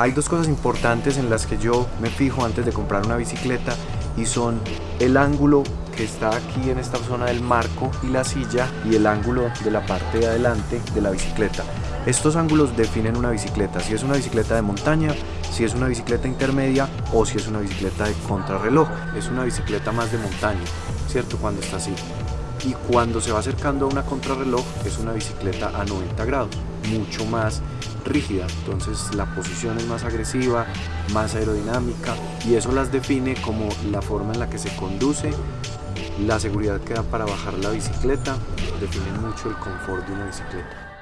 Hay dos cosas importantes en las que yo me fijo antes de comprar una bicicleta y son el ángulo que está aquí en esta zona del marco y la silla y el ángulo de la parte de adelante de la bicicleta. Estos ángulos definen una bicicleta, si es una bicicleta de montaña, si es una bicicleta intermedia o si es una bicicleta de contrarreloj. Es una bicicleta más de montaña, ¿cierto? Cuando está así. Y cuando se va acercando a una contrarreloj es una bicicleta a 90 grados, mucho más rígida, entonces la posición es más agresiva, más aerodinámica y eso las define como la forma en la que se conduce, la seguridad que da para bajar la bicicleta, define mucho el confort de una bicicleta.